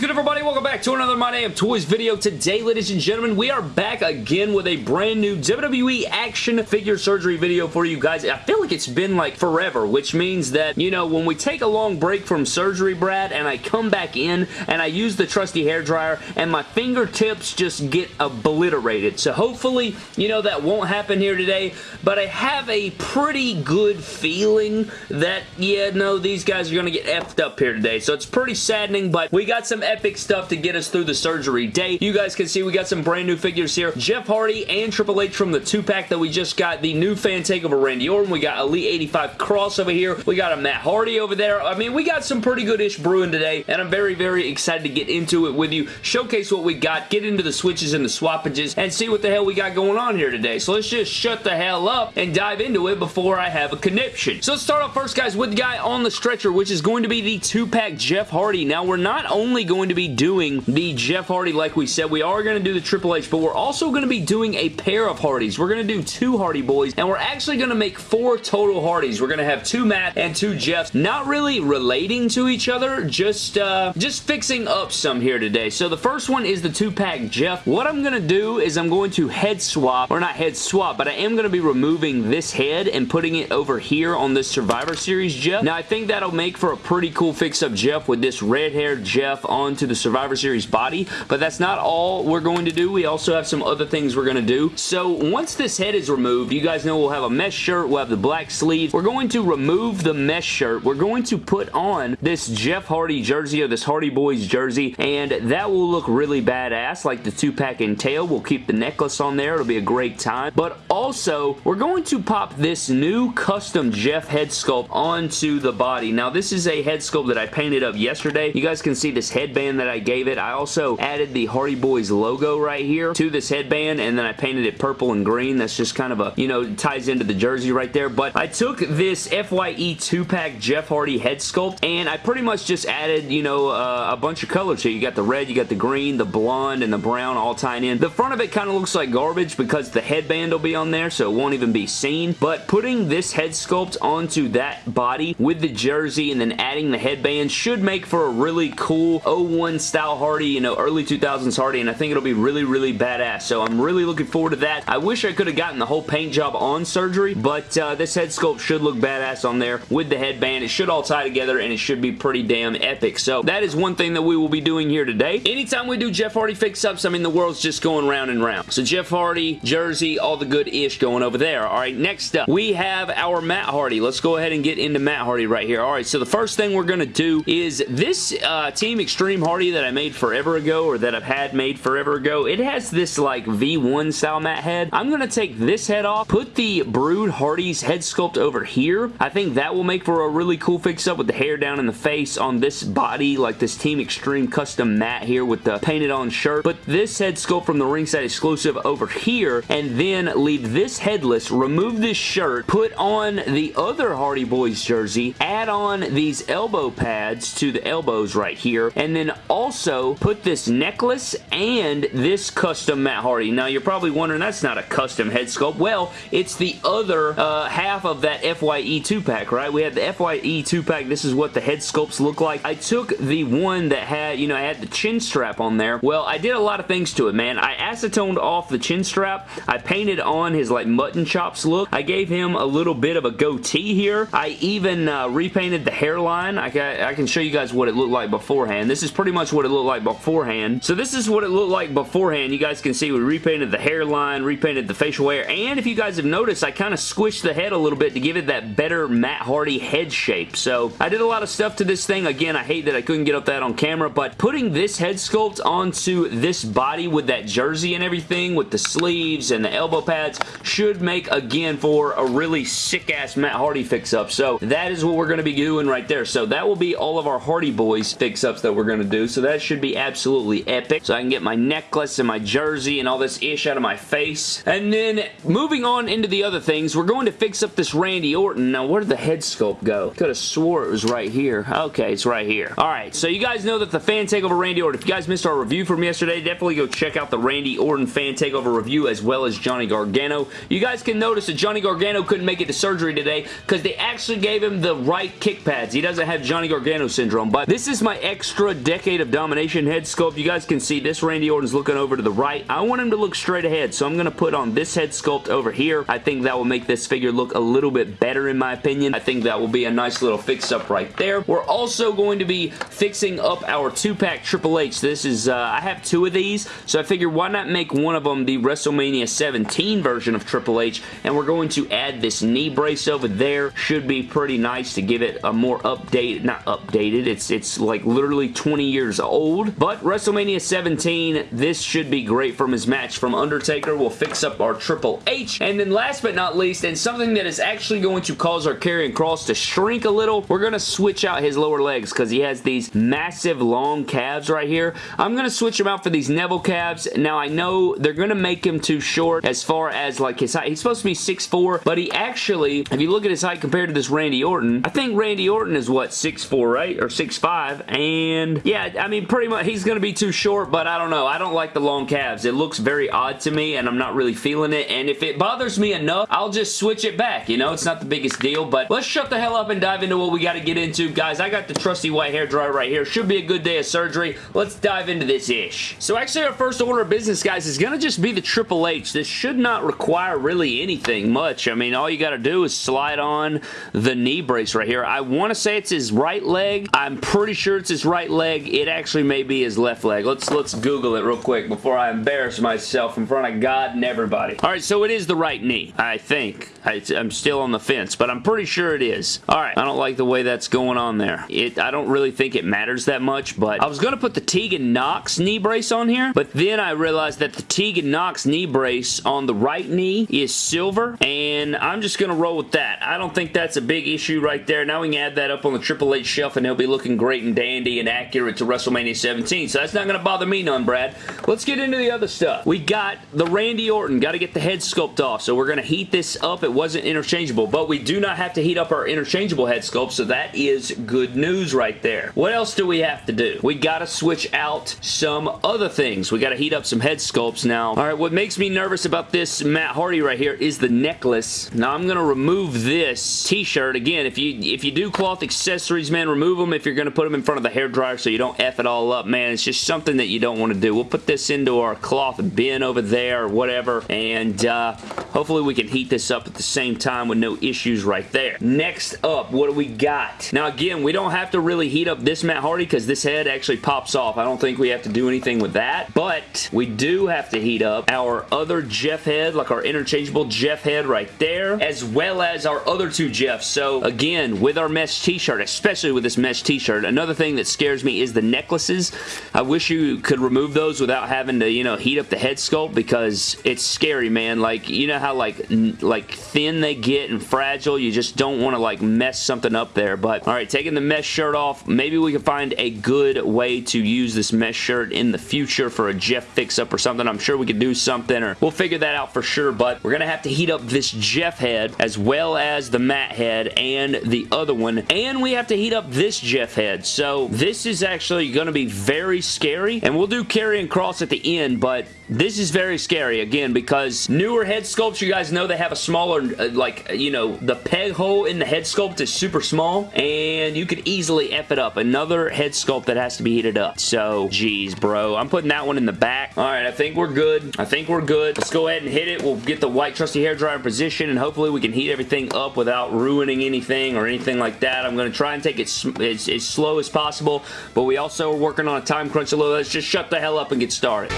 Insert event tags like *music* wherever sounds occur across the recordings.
good everybody? Welcome back to another My Damn Toys video. Today, ladies and gentlemen, we are back again with a brand new WWE action figure surgery video for you guys. I feel like it's been like forever, which means that, you know, when we take a long break from surgery, Brad, and I come back in and I use the trusty hair dryer and my fingertips just get obliterated. So hopefully, you know, that won't happen here today, but I have a pretty good feeling that, yeah, no, these guys are going to get effed up here today. So it's pretty saddening, but we got some epic stuff to get us through the surgery day. You guys can see we got some brand new figures here. Jeff Hardy and Triple H from the two-pack that we just got. The new fan takeover Randy Orton. We got Elite 85 Kross over here. We got a Matt Hardy over there. I mean, we got some pretty good-ish brewing today, and I'm very, very excited to get into it with you, showcase what we got, get into the switches and the swappages, and see what the hell we got going on here today. So let's just shut the hell up and dive into it before I have a conniption. So let's start off first, guys, with the guy on the stretcher, which is going to be the two-pack Jeff Hardy. Now, we're not only going to be doing the Jeff Hardy like we said. We are going to do the Triple H, but we're also going to be doing a pair of Hardys. We're going to do two Hardy Boys, and we're actually going to make four total Hardys. We're going to have two Matt and two Jeffs, not really relating to each other, just, uh, just fixing up some here today. So the first one is the two-pack Jeff. What I'm going to do is I'm going to head swap, or not head swap, but I am going to be removing this head and putting it over here on this Survivor Series Jeff. Now, I think that'll make for a pretty cool fix-up Jeff with this red-haired Jeff onto the Survivor Series body, but that's not all we're going to do. We also have some other things we're going to do. So once this head is removed, you guys know we'll have a mesh shirt, we'll have the black sleeves. We're going to remove the mesh shirt. We're going to put on this Jeff Hardy jersey or this Hardy Boys jersey, and that will look really badass, like the two-pack and tail. We'll keep the necklace on there. It'll be a great time. But also, we're going to pop this new custom Jeff head sculpt onto the body. Now, this is a head sculpt that I painted up yesterday. You guys can see this headband that I gave it. I also added the Hardy Boys logo right here to this headband and then I painted it purple and green. That's just kind of a, you know, ties into the jersey right there. But I took this FYE 2-pack Jeff Hardy head sculpt and I pretty much just added, you know, uh, a bunch of colors here. You got the red, you got the green, the blonde, and the brown all tying in. The front of it kind of looks like garbage because the headband will be on there so it won't even be seen. But putting this head sculpt onto that body with the jersey and then adding the headband should make for a really cool 01 style Hardy, you know, early 2000s Hardy, and I think it'll be really, really badass. So I'm really looking forward to that. I wish I could have gotten the whole paint job on surgery, but uh, this head sculpt should look badass on there with the headband. It should all tie together, and it should be pretty damn epic. So that is one thing that we will be doing here today. Anytime we do Jeff Hardy fix-ups, I mean, the world's just going round and round. So Jeff Hardy, jersey, all the good-ish going over there. All right, next up, we have our Matt Hardy. Let's go ahead and get into Matt Hardy right here. All right, so the first thing we're going to do is this uh, Team Extreme Hardy that I made forever ago or that I've had made forever ago, it has this like V1 style Matt head. I'm going to take this head off, put the Brood Hardy's head sculpt over here. I think that will make for a really cool fix-up with the hair down in the face on this body, like this Team Extreme custom Matt here with the painted on shirt. Put this head sculpt from the ringside exclusive over here, and then leave this headless, remove this shirt, put on the other Hardy Boys jersey, add on these elbow pads to the elbows right here, and then also put this necklace and this custom Matt Hardy. Now, you're probably wondering, that's not a custom head sculpt. Well, it's the other uh, half of that FYE 2-pack, right? We had the FYE 2-pack. This is what the head sculpts look like. I took the one that had, you know, I had the chin strap on there. Well, I did a lot of things to it, man. I acetoned off the chin strap. I painted on his, like, mutton chops look. I gave him a little bit of a goatee here. I even uh, repainted the hairline. I, I can show you guys what it looked like beforehand. This is pretty much what it looked like beforehand. So this is what it looked like beforehand. You guys can see we repainted the hairline, repainted the facial hair, and if you guys have noticed, I kind of squished the head a little bit to give it that better Matt Hardy head shape. So I did a lot of stuff to this thing. Again, I hate that I couldn't get up that on camera, but putting this head sculpt onto this body with that jersey and everything, with the sleeves and the elbow pads, should make, again, for a really sick-ass Matt Hardy fix-up. So that is what we're going to be doing right there. So that will be all of our Hardy Boys fix-ups that we're going to do. So that should be absolutely epic. So I can get my necklace and my jersey and all this ish out of my face. And then moving on into the other things, we're going to fix up this Randy Orton. Now, where did the head sculpt go? Could have swore it was right here. Okay, it's right here. All right, so you guys know that the fan takeover Randy Orton, if you guys missed our review from yesterday, definitely go check out the Randy Orton fan takeover review as well as Johnny Gargano. You guys can notice that Johnny Gargano couldn't make it to surgery today because they actually gave him the right kick pads. He doesn't have Johnny Gargano syndrome, but this is my extra Decade of Domination head sculpt. You guys can see this Randy Orton's looking over to the right. I want him to look straight ahead, so I'm going to put on this head sculpt over here. I think that will make this figure look a little bit better in my opinion. I think that will be a nice little fix-up right there. We're also going to be fixing up our two-pack Triple H. This is, uh, I have two of these, so I figure why not make one of them the WrestleMania 17 version of Triple H, and we're going to add this knee brace over there. Should be pretty nice to give it a more updated, not updated, it's, it's like literally 20 years old, but WrestleMania 17, this should be great from his match from Undertaker. We'll fix up our Triple H, and then last but not least, and something that is actually going to cause our Karrion Kross to shrink a little, we're going to switch out his lower legs because he has these massive long calves right here. I'm going to switch him out for these Neville calves. Now, I know they're going to make him too short as far as like his height. He's supposed to be 6'4", but he actually, if you look at his height compared to this Randy Orton, I think Randy Orton is what, 6'4", right? Or 6'5", and yeah, I mean, pretty much, he's going to be too short, but I don't know. I don't like the long calves. It looks very odd to me, and I'm not really feeling it, and if it bothers me enough, I'll just switch it back, you know? It's not the biggest deal, but let's shut the hell up and dive into what we got to get into. Guys, I got the trusty white hair dryer right here. Should be a good day of surgery. Let's dive into this ish. So actually, our first order of business, guys, is going to just be the Triple H. This should not require really anything much. I mean, all you got to do is slide on the knee brace right here. I want to say it's his right leg. I'm pretty sure it's his right leg. It actually may be his left leg. Let's let's Google it real quick before I embarrass myself in front of God and everybody. All right, so it is the right knee, I think. I, I'm still on the fence, but I'm pretty sure it is. All right, I don't like the way that's going on there. It I don't really think it matters that much, but I was going to put the Tegan Nox knee brace on here, but then I realized that the Tegan Nox knee brace on the right knee is silver, and I'm just going to roll with that. I don't think that's a big issue right there. Now we can add that up on the Triple H shelf, and he'll be looking great and dandy and accurate to WrestleMania 17, so that's not going to bother me none, Brad. Let's get into the other stuff. We got the Randy Orton. Got to get the head sculpt off, so we're going to heat this up. It wasn't interchangeable, but we do not have to heat up our interchangeable head sculpt, so that is good news right there. What else do we have to do? We got to switch out some other things. We got to heat up some head sculpts now. All right, what makes me nervous about this Matt Hardy right here is the necklace. Now, I'm going to remove this t-shirt. Again, if you if you do cloth accessories, man, remove them if you're going to put them in front of the hair dryer so you don't F it all up, man. It's just something that you don't want to do. We'll put this into our cloth bin over there or whatever, and uh, hopefully we can heat this up at the same time with no issues right there. Next up, what do we got? Now, again, we don't have to really heat up this Matt Hardy because this head actually pops off. I don't think we have to do anything with that, but we do have to heat up our other Jeff head, like our interchangeable Jeff head right there, as well as our other two Jeffs. So, again, with our mesh t-shirt, especially with this mesh t-shirt, another thing that scares me is the necklaces. I wish you could remove those without having to, you know, heat up the head sculpt because it's scary, man. Like, you know how, like, like thin they get and fragile? You just don't want to, like, mess something up there. But, all right, taking the mesh shirt off, maybe we can find a good way to use this mesh shirt in the future for a Jeff fix-up or something. I'm sure we could do something, or we'll figure that out for sure, but we're going to have to heat up this Jeff head as well as the Matt head and the other one, and we have to heat up this Jeff head. So this is actually going to be very scary, and we'll do Karrion Kross at the end, but this is very scary, again, because newer head sculpts, you guys know they have a smaller, uh, like, you know, the peg hole in the head sculpt is super small, and you could easily F it up. Another head sculpt that has to be heated up. So, geez, bro. I'm putting that one in the back. All right, I think we're good. I think we're good. Let's go ahead and hit it. We'll get the white trusty hair dryer in position, and hopefully we can heat everything up without ruining anything or anything like that. I'm going to try and take it as, as slow as possible, but we also are working on a time crunch a little. Let's just shut the hell up and get started.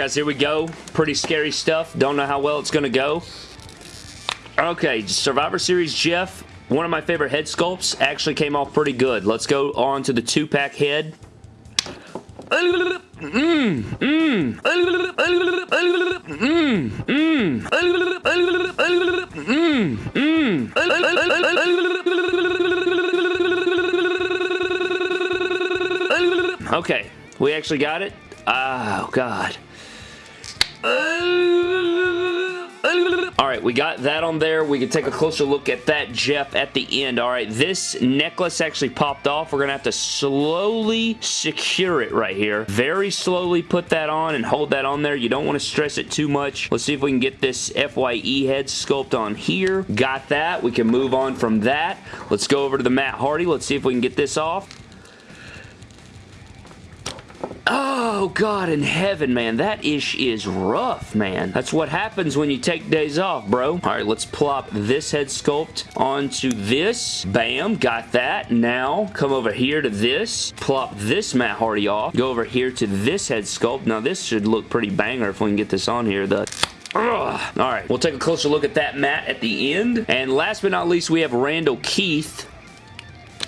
Guys, here we go. Pretty scary stuff. Don't know how well it's going to go. Okay, Survivor Series Jeff, one of my favorite head sculpts, actually came off pretty good. Let's go on to the two-pack head. Okay, we actually got it. Oh, God. Right, we got that on there. We can take a closer look at that Jeff at the end. All right, this necklace actually popped off. We're going to have to slowly secure it right here. Very slowly put that on and hold that on there. You don't want to stress it too much. Let's see if we can get this FYE head sculpt on here. Got that. We can move on from that. Let's go over to the Matt Hardy. Let's see if we can get this off. Oh, God in heaven, man. That ish is rough, man. That's what happens when you take days off, bro. All right, let's plop this head sculpt onto this. Bam, got that. Now, come over here to this. Plop this Matt Hardy off. Go over here to this head sculpt. Now, this should look pretty banger if we can get this on here. The Ugh. All right, we'll take a closer look at that Matt at the end. And last but not least, we have Randall Keith.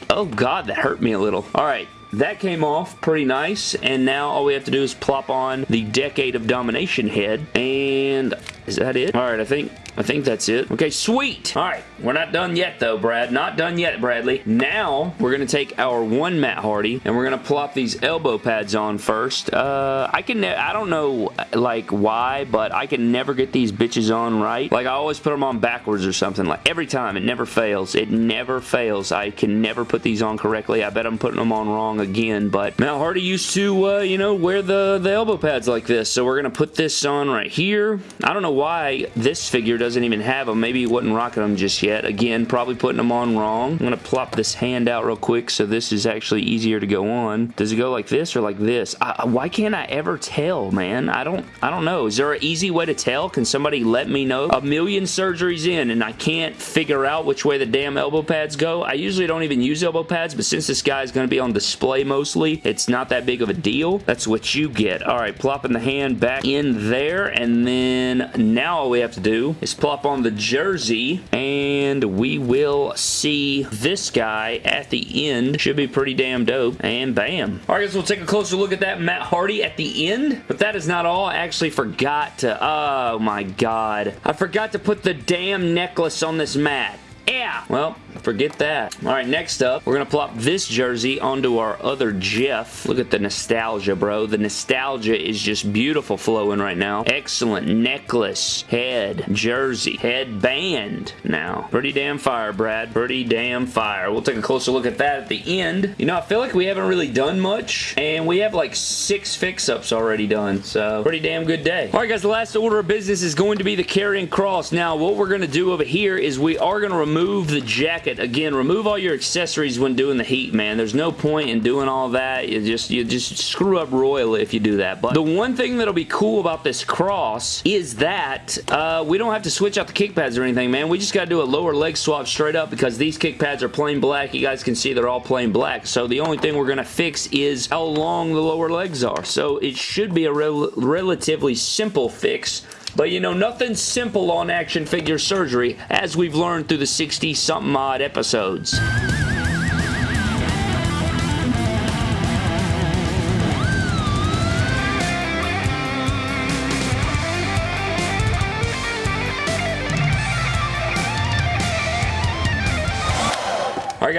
Oh, God, that hurt me a little. All right, that came off pretty nice, and now all we have to do is plop on the Decade of Domination head, and is that it? All right, I think I think that's it. Okay, sweet. All right, we're not done yet though, Brad. Not done yet, Bradley. Now, we're going to take our one Matt Hardy, and we're going to plop these elbow pads on first. Uh, I can, I don't know, like, why, but I can never get these bitches on right. Like, I always put them on backwards or something. Like, every time. It never fails. It never fails. I can never put these on correctly. I bet I'm putting them on wrong again, but Matt Hardy used to, uh, you know, wear the, the elbow pads like this, so we're going to put this on right here. I don't know why this figure doesn't even have them. Maybe he wasn't rocking them just yet. Again, probably putting them on wrong. I'm going to plop this hand out real quick so this is actually easier to go on. Does it go like this or like this? I, why can't I ever tell, man? I don't, I don't know. Is there an easy way to tell? Can somebody let me know? A million surgeries in and I can't figure out which way the damn elbow pads go. I usually don't even use elbow pads, but since this guy is going to be on display mostly, it's not that big of a deal. That's what you get. All right, plopping the hand back in there, and then now all we have to do is plop on the jersey and we will see this guy at the end. Should be pretty damn dope. And bam. Alright guys, we'll take a closer look at that Matt Hardy at the end. But that is not all. I actually forgot to... Oh my god. I forgot to put the damn necklace on this Matt. Yeah. Well, forget that. All right, next up, we're going to plop this jersey onto our other Jeff. Look at the nostalgia, bro. The nostalgia is just beautiful flowing right now. Excellent necklace, head, jersey, headband now. Pretty damn fire, Brad. Pretty damn fire. We'll take a closer look at that at the end. You know, I feel like we haven't really done much, and we have like six fix-ups already done, so pretty damn good day. All right, guys, the last order of business is going to be the Karrion Kross. Now, what we're going to do over here is we are going to remove remove the jacket. Again, remove all your accessories when doing the heat, man. There's no point in doing all that. You just, you just screw up royally if you do that. But the one thing that'll be cool about this Kross is that uh, we don't have to switch out the kick pads or anything, man. We just got to do a lower leg swap straight up because these kick pads are plain black. You guys can see they're all plain black. So the only thing we're going to fix is how long the lower legs are. So it should be a rel relatively simple fix but you know, nothing simple on action figure surgery, as we've learned through the 60-something odd episodes.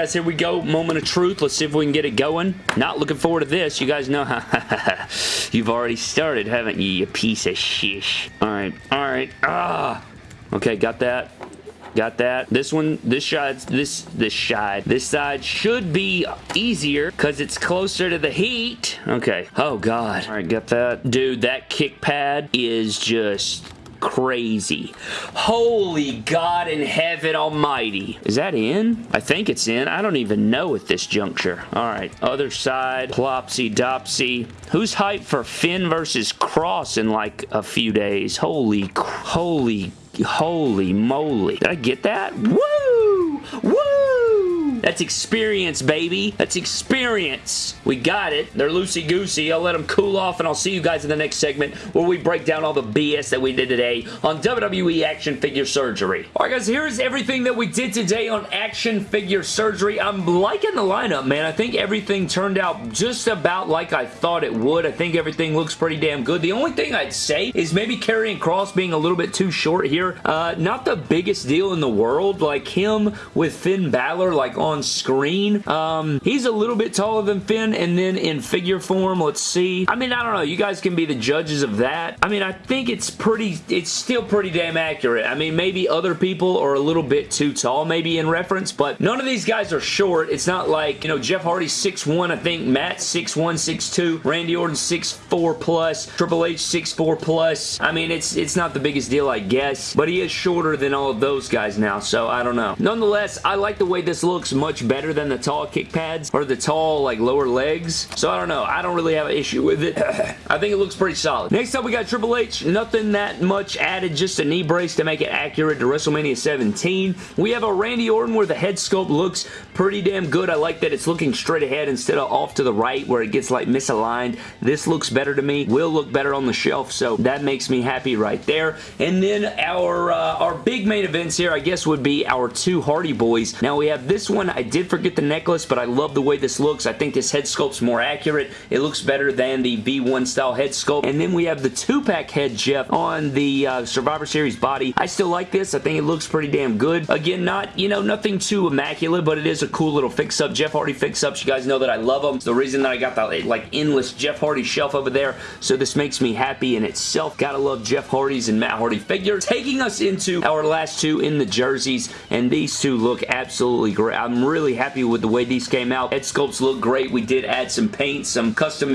Guys, here we go. Moment of truth. Let's see if we can get it going. Not looking forward to this. You guys know how *laughs* you've already started, haven't you, you piece of shish. Alright, alright. Ah! Okay, got that. Got that. This one, this side, this, this side, this side should be easier because it's closer to the heat. Okay. Oh, God. All right, got that. Dude, that kick pad is just crazy. Holy God in heaven almighty. Is that in? I think it's in. I don't even know at this juncture. All right, other side. Plopsy Dopsy. Who's hyped for Finn versus Kross in like a few days? Holy, holy, holy moly. Did I get that? That's experience, baby. That's experience. We got it. They're loosey-goosey. I'll let them cool off, and I'll see you guys in the next segment where we break down all the BS that we did today on WWE Action Figure Surgery. All right, guys, here's everything that we did today on Action Figure Surgery. I'm liking the lineup, man. I think everything turned out just about like I thought it would. I think everything looks pretty damn good. The only thing I'd say is maybe Karrion Kross being a little bit too short here. Uh, not the biggest deal in the world. Like him with Finn Balor, like on on screen. Um, he's a little bit taller than Finn, and then in figure form, let's see. I mean, I don't know. You guys can be the judges of that. I mean, I think it's pretty, it's still pretty damn accurate. I mean, maybe other people are a little bit too tall, maybe in reference, but none of these guys are short. It's not like, you know, Jeff Hardy 6'1", I think Matt 6'1", 6'2", Randy Orton 6'4 plus, Triple H 6'4 plus. I mean, it's it's not the biggest deal, I guess, but he is shorter than all of those guys now, so I don't know. Nonetheless, I like the way this looks much better than the tall kick pads or the tall, like, lower legs, so I don't know. I don't really have an issue with it. *clears throat* I think it looks pretty solid. Next up, we got Triple H. Nothing that much added, just a knee brace to make it accurate to WrestleMania 17. We have a Randy Orton where the head sculpt looks pretty damn good. I like that it's looking straight ahead instead of off to the right where it gets like misaligned. This looks better to me. Will look better on the shelf, so that makes me happy right there. And then our, uh, our big main events here, I guess, would be our two Hardy Boys. Now, we have this one. I did forget the necklace, but I love the way this looks. I think this head sculpt's more accurate. It looks better than the V1 style head sculpt. And then we have the two-pack head Jeff on the uh, Survivor Series body. I still like this. I think it looks pretty damn good. Again, not, you know, nothing too immaculate, but it is a cool little fix-up. Jeff Hardy fix-ups. You guys know that I love them. It's the reason that I got that, like, endless Jeff Hardy shelf over there, so this makes me happy in itself. Gotta love Jeff Hardy's and Matt Hardy figures. Taking us into our last two in the jerseys, and these two look absolutely great. I'm really happy with the way these came out. Head sculpts look great. We did add some paint, some custom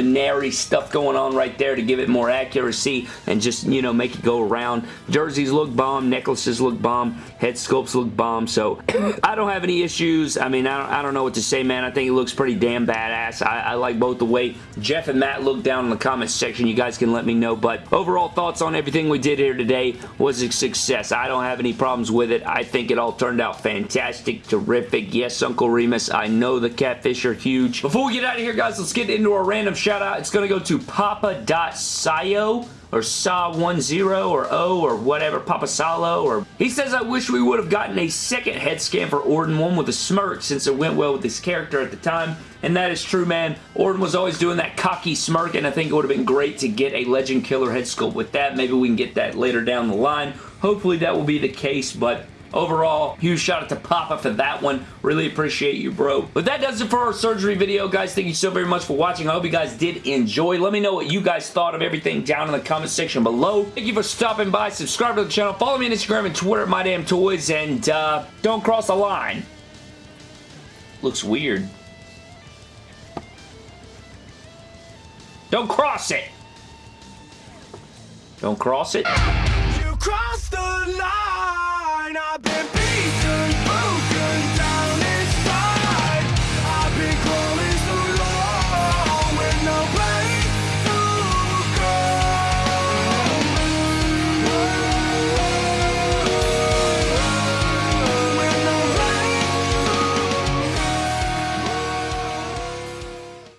stuff going on right there to give it more accuracy and just, you know, make it go around. Jerseys look bomb. Necklaces look bomb. Head sculpts look bomb. So, *coughs* I don't have any issues. I mean, I don't, I don't know what to say, man. I think it looks pretty damn badass. I, I like both the way Jeff and Matt look down in the comments section. You guys can let me know. But overall thoughts on everything we did here today was a success. I don't have any problems with it. I think it all turned out fantastic, terrific. Yes, Uncle Remus, I know the catfish are huge. Before we get out of here, guys, let's get into our random shout out. It's going to go to Papa.Sayo or Saw10 or O or whatever, Papa Salo or... He says, I wish we would have gotten a second head scan for Orton, one with a smirk since it went well with his character at the time. And that is true, man. Orton was always doing that cocky smirk, and I think it would have been great to get a Legend Killer head sculpt with that. Maybe we can get that later down the line. Hopefully that will be the case, but Overall, huge shout out to Papa for that one. Really appreciate you, bro. But that does it for our surgery video, guys. Thank you so very much for watching. I hope you guys did enjoy. Let me know what you guys thought of everything down in the comment section below. Thank you for stopping by. Subscribe to the channel. Follow me on Instagram and Twitter at MyDamnToys. And uh, don't cross the line. Looks weird. Don't cross it. Don't cross it. You the line. I've been